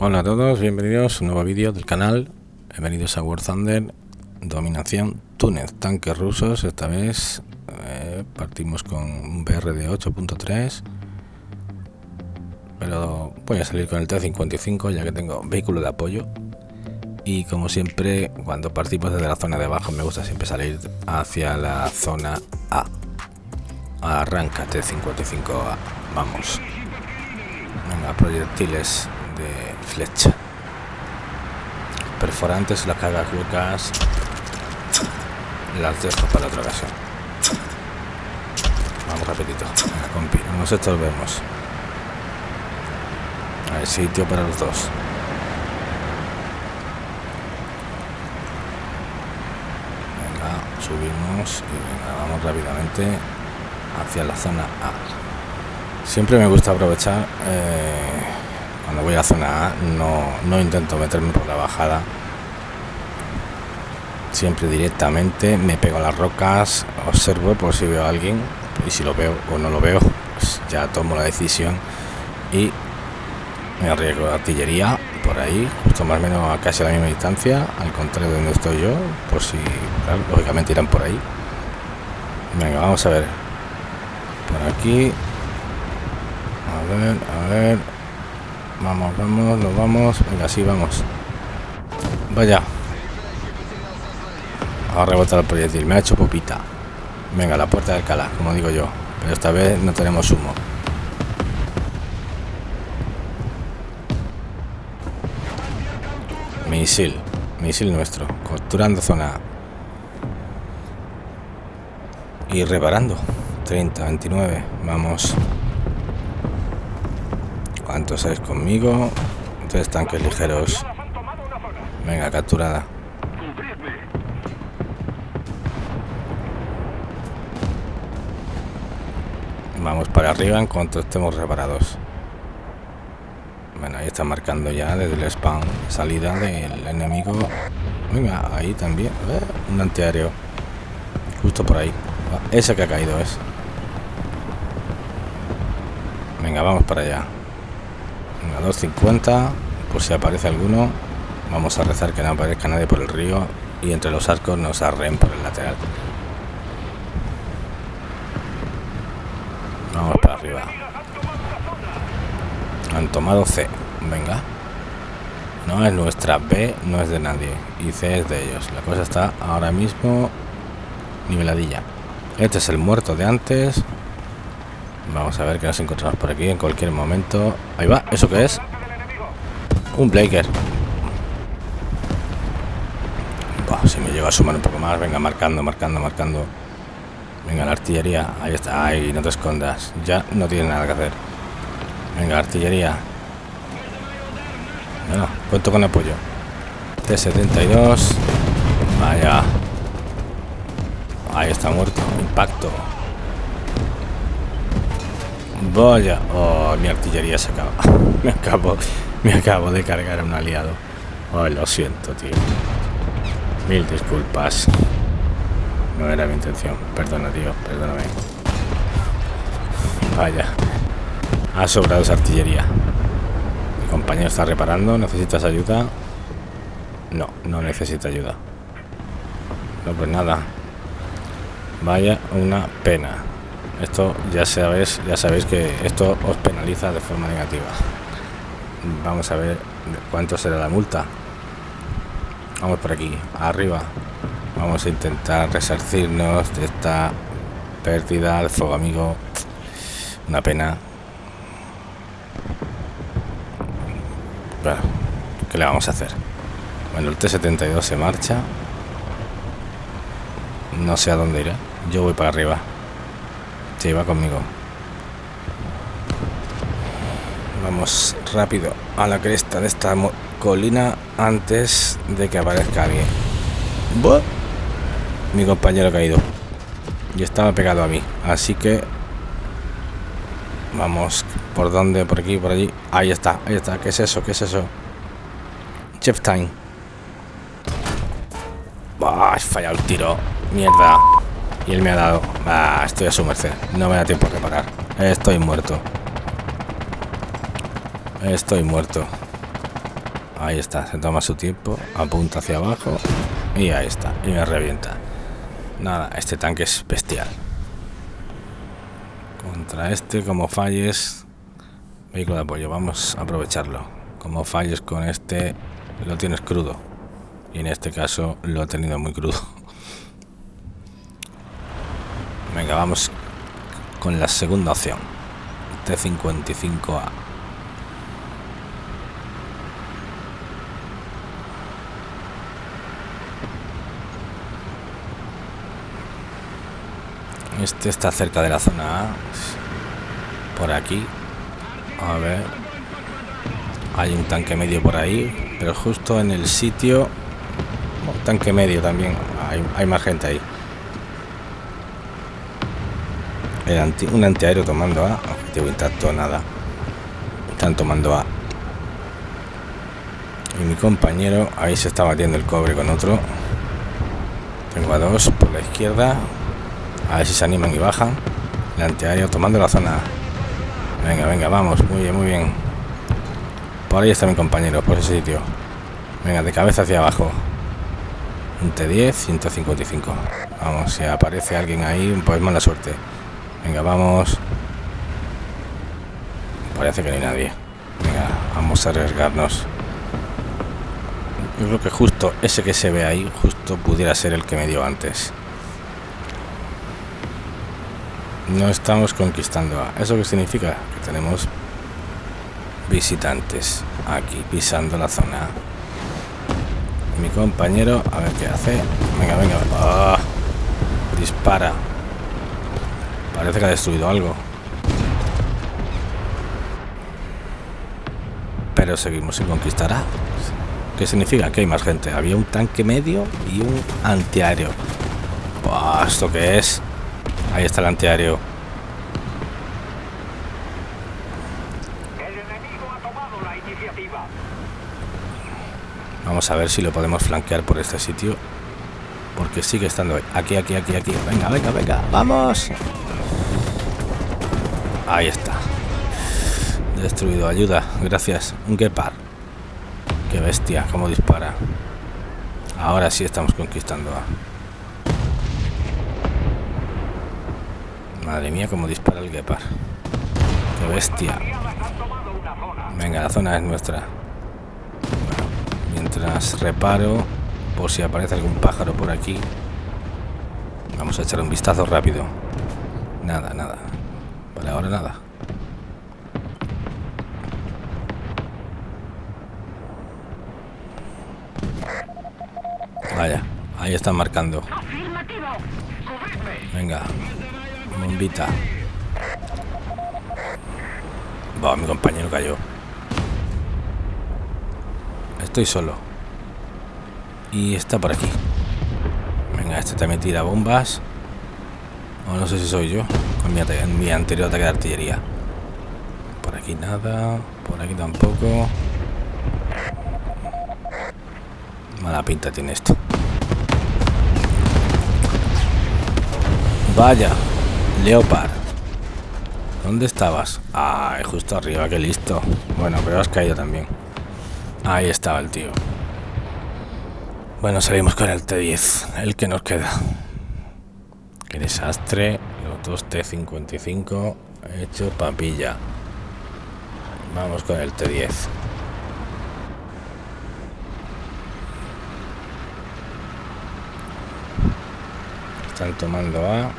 Hola a todos, bienvenidos a un nuevo vídeo del canal. Bienvenidos a War Thunder, dominación Túnez, tanques rusos. Esta vez eh, partimos con un BR de 8.3, pero voy a salir con el T-55 ya que tengo vehículo de apoyo. Y como siempre, cuando partimos desde la zona de abajo, me gusta siempre salir hacia la zona A. Arranca T-55A, vamos. Venga, proyectiles de flecha. Perforantes, las cargas huecas. Las dejo para otra ocasión. Vamos rapidito. Compi. Nos estos vemos. Hay sitio para los dos. Venga, subimos y venga, vamos rápidamente hacia la zona A. Siempre me gusta aprovechar eh, cuando voy a zona A, no, no intento meterme por la bajada. Siempre directamente me pego a las rocas, observo por si veo a alguien y si lo veo o no lo veo, pues ya tomo la decisión y me arriesgo de artillería por ahí, justo más o menos a casi la misma distancia, al contrario de donde estoy yo, por si, lógicamente irán por ahí. Venga, vamos a ver. Por aquí. A ver, a ver. Vamos, vamos, nos vamos. Venga, sí, vamos. Vaya. A rebotar el proyectil. Me ha hecho popita. Venga, la puerta de Alcalá, como digo yo. Pero esta vez no tenemos humo. Misil. Misil nuestro. Capturando zona. Y reparando. 30, 29. Vamos. ¿Cuántos hay conmigo? Tres tanques ligeros. Venga, capturada. Vamos para arriba en cuanto estemos reparados. Bueno, ahí está marcando ya desde el spam salida del enemigo. Venga, ahí también. Eh, un antiaéreo. Justo por ahí. Ese que ha caído es. Venga, vamos para allá. Venga, 250. Por si aparece alguno. Vamos a rezar que no aparezca nadie por el río. Y entre los arcos nos arren por el lateral. Vamos para arriba. Han tomado C. Venga. No es nuestra. B no es de nadie. Y C es de ellos. La cosa está ahora mismo niveladilla. Este es el muerto de antes. Vamos a ver qué nos encontramos por aquí en cualquier momento. Ahí va. ¿Eso qué es? Un Blaker. si me llega a sumar un poco más. Venga, marcando, marcando, marcando. Venga, la artillería. Ahí está. Ahí, no te escondas. Ya no tiene nada que hacer. Venga, artillería. Bueno, cuento con apoyo. T-72. Vaya. Ahí está muerto. Impacto. Vaya. Oh, mi artillería se acaba. me acabo. Me acabo de cargar a un aliado. Oh, lo siento, tío. Mil disculpas. No era mi intención. Perdona, tío. Perdóname. Vaya. Ha sobrado esa artillería. Mi compañero está reparando. ¿Necesitas ayuda? No, no necesita ayuda. No, pues nada. Vaya una pena. Esto ya sabéis, ya sabéis que esto os penaliza de forma negativa. Vamos a ver cuánto será la multa. Vamos por aquí, arriba. Vamos a intentar resarcirnos de esta pérdida de fuego amigo. Una pena. Bueno, ¿qué le vamos a hacer? Bueno, el T-72 se marcha. No sé a dónde irá. Yo voy para arriba. Sí, va conmigo. Vamos rápido a la cresta de esta colina antes de que aparezca alguien. ¡Buah! Mi compañero ha caído. Y estaba pegado a mí. Así que... Vamos. ¿Por dónde? Por aquí, por allí. Ahí está, ahí está. ¿Qué es eso? ¿Qué es eso? Chef Time. ¡Bah! He fallado el tiro. Mierda. Y él me ha dado. Ah, estoy a su merced. No me da tiempo a reparar. Estoy muerto. Estoy muerto. Ahí está, se toma su tiempo, apunta hacia abajo y ahí está, y me revienta. Nada, este tanque es bestial. Contra este, como falles, vehículo de apoyo, vamos a aprovecharlo. Como falles con este, lo tienes crudo. Y en este caso lo he tenido muy crudo. Venga, vamos con la segunda opción. T55A. Este está cerca de la zona A. Por aquí. A ver. Hay un tanque medio por ahí. Pero justo en el sitio... tanque medio también. Hay, más gente ahí. Un antiaéreo tomando A. Objetivo intacto, nada. Están tomando A. Y mi compañero ahí se está batiendo el cobre con otro. Tengo a dos por la izquierda. A ver si se animan y bajan. El antiaéreo tomando la zona. Venga, venga, vamos. Muy bien, muy bien. Por ahí está mi compañero, por ese sitio. Venga, de cabeza hacia abajo. Un T10, 155. Vamos, si aparece alguien ahí, pues mala suerte. Venga, vamos. Parece que no hay nadie. Venga, vamos a arriesgarnos. Yo creo que justo ese que se ve ahí, justo pudiera ser el que me dio antes. no estamos conquistando A. ¿Eso qué significa? Que tenemos visitantes aquí pisando la zona. Mi compañero, a ver qué hace. Venga, venga. ¡Ah! Dispara. Parece que ha destruido algo. Pero seguimos sin conquistar. ¿Qué significa? Que hay más gente. Había un tanque medio y un antiaéreo. ¿Esto qué es? Ahí está el antiaéreo. Vamos a ver si lo podemos flanquear por este sitio. Porque sigue estando aquí, aquí, aquí, aquí. Venga, venga, venga. ¡Vamos! Ahí está. Destruido. Ayuda. Gracias. Un Gepard. Qué bestia. Cómo dispara. Ahora sí estamos conquistando a... Madre mía, cómo dispara el Gepard. Qué bestia. Venga, la zona es nuestra. mientras reparo, por si aparece algún pájaro por aquí. Vamos a echar un vistazo rápido. Nada, nada. Vale, ahora nada. Vaya, ahí están marcando. Venga, bombita. Va, mi compañero cayó. Estoy solo. Y está por aquí. Venga, este también tira bombas. No sé si soy yo. Con mi, mi anterior ataque de artillería. Por aquí nada. Por aquí tampoco. Mala pinta tiene esto. Vaya. Leopard. ¿Dónde estabas? Ah, justo arriba, qué listo. Bueno, pero has caído también. Ahí estaba el tío. Bueno, salimos con el T10, el que nos queda. Qué desastre. Los dos T55 hecho papilla. Vamos con el T10. Están tomando A.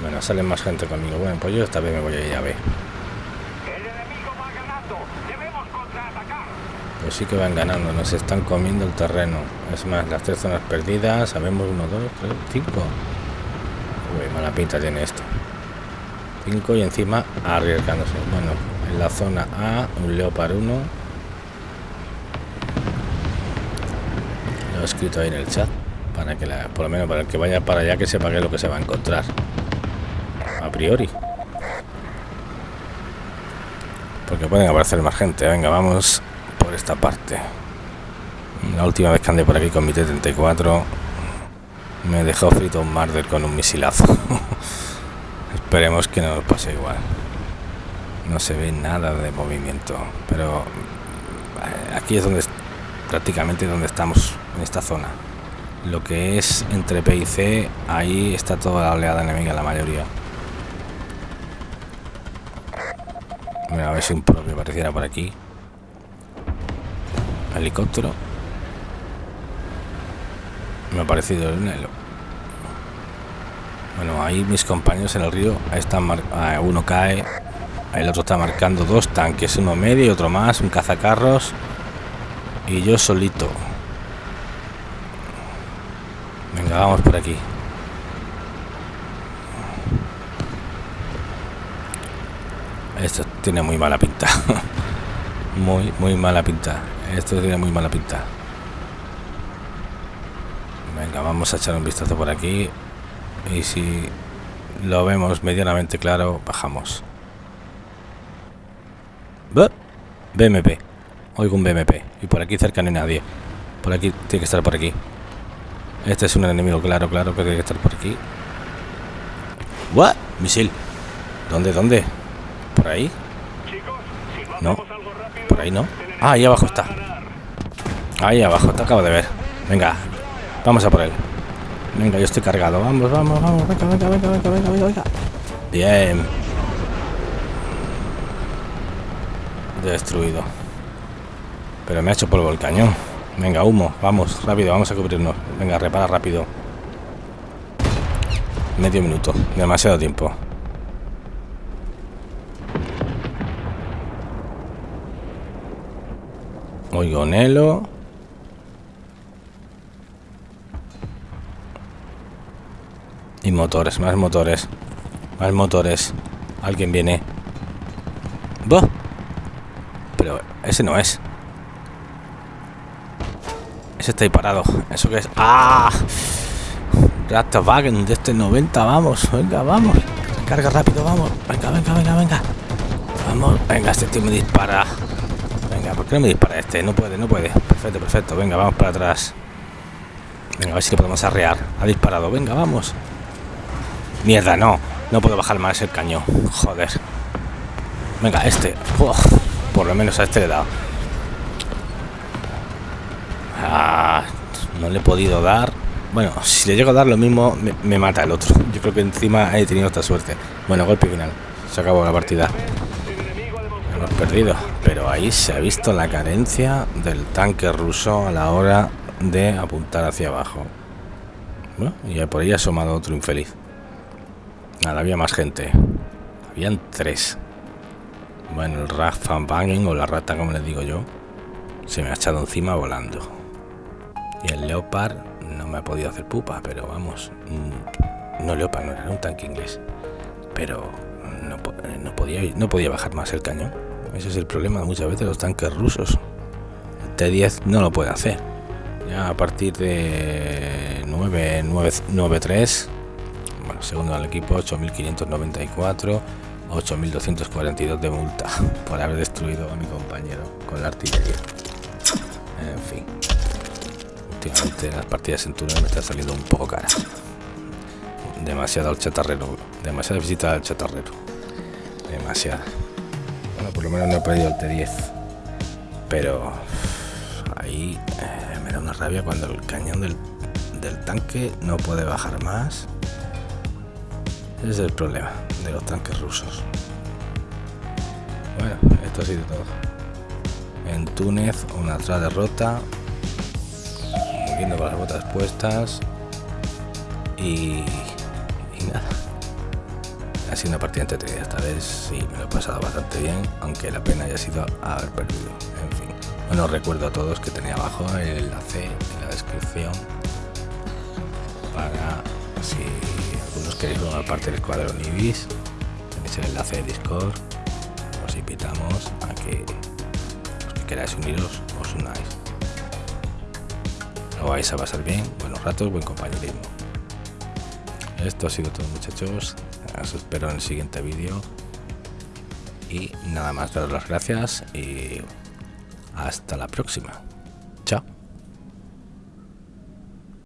Bueno, salen más gente conmigo. Bueno, pues yo esta vez me voy a ir a B. Pues sí que van ganando, nos están comiendo el terreno. Es más, las tres zonas perdidas, sabemos uno, dos, tres, cinco. Uy, mala pinta tiene esto. Cinco y encima arriesgándose. Bueno, en la zona A, un Leopard 1. Lo he escrito ahí en el chat. Para que la, por lo menos para el que vaya para allá que sepa qué es lo que se va a encontrar. A priori. Porque pueden aparecer más gente. Venga, vamos esta parte. La última vez que andé por aquí con mi T-34 me dejó frito un Marder con un misilazo. Esperemos que no nos pase igual. No se ve nada de movimiento, pero aquí es donde prácticamente donde estamos en esta zona lo que es entre P y C ahí está toda la oleada enemiga la mayoría a ver si un propio apareciera por aquí helicóptero. Me ha parecido el bueno ahí mis compañeros en el río están ah, uno cae el otro está marcando dos tanques uno medio y otro más un cazacarros y yo solito. Venga vamos por aquí. Esto tiene muy mala pinta muy muy mala pinta. Esto tiene muy mala pinta. Venga vamos a echar un vistazo por aquí. Y si lo vemos medianamente claro bajamos. BMP oigo un BMP y por aquí cerca no hay nadie. Por aquí tiene que estar por aquí. Este es un enemigo claro claro que tiene que estar por aquí. ¿What? misil. ¿dónde? ¿dónde? ¿por ahí? no por ahí no ah ahí abajo está ahí abajo te acabo de ver venga vamos a por él Venga, yo estoy cargado. Vamos, vamos, vamos. Venga, venga, venga, venga, venga, venga. Bien. Destruido. Pero me ha hecho polvo el cañón. Venga, humo. Vamos, rápido, vamos a cubrirnos. Venga, repara rápido. Medio minuto. Demasiado tiempo. Nelo. Y motores, más motores. Más motores. Alguien viene. ¡Bah! Pero ese no es. Ese está ahí parado. ¿Eso que es? ¡Ah! Wagen de este 90, vamos. Venga, vamos. Carga rápido, vamos. Venga, venga, venga, venga. Vamos. Venga, este tío me dispara. ¿Por qué no me dispara este? No puede, no puede. Perfecto, perfecto. Venga, vamos para atrás. Venga, a ver si le podemos arrear. Ha disparado. Venga, vamos. Mierda, no. No puedo bajar más el cañón. Joder. Venga, este. por lo menos a este le he dado. Ah, no le he podido dar. Bueno, si le llego a dar lo mismo, me, mata el otro. Yo creo que encima he tenido esta suerte. Bueno, golpe final. Se acabó la partida. Hemos perdido. Pero ahí se ha visto la carencia del tanque ruso a la hora de apuntar hacia abajo. Y por ahí ha asomado otro infeliz. Nada, había más gente. Habían tres. Bueno, el Van Wagen o la rata, como les digo yo, se me ha echado encima volando. Y el Leopard no me ha podido hacer pupa, pero vamos. Mm, no Leopard, no era un tanque inglés. Pero no, podía, no podía bajar más el cañón. Ese es el problema muchas veces los tanques rusos. El T-10 no lo puede hacer. Ya a partir de 993 bueno, segundo al equipo 8.594, 8.242 de multa por haber destruido a mi compañero con la artillería. En fin, últimamente las partidas en túnel me están saliendo un poco cara. Demasiado al chatarrero, demasiada visita al chatarrero. Demasiada. Bueno, por lo menos no he perdido el T10. Pero ahí eh, me da una rabia cuando el cañón del, tanque no puede bajar más ese es el problema de los tanques rusos. Bueno, esto ha sido todo. En Túnez, una otra derrota. Moviendo con las botas puestas. Y nada. Ha sido una partida entretenida esta vez. Sí, me lo he pasado bastante bien. Aunque la pena haya sido haber perdido. En fin. Bueno, recuerdo a todos que tenía abajo el enlace en la descripción. Para si algunos queréis formar parte del escuadrón Ibis, tenéis el enlace de Discord. Os invitamos a que los que queráis uniros, os unáis. Lo vais a pasar bien, buenos ratos, buen compañerismo. Esto ha sido todo muchachos, os espero en el siguiente vídeo. Y nada más, daros las gracias y hasta la próxima.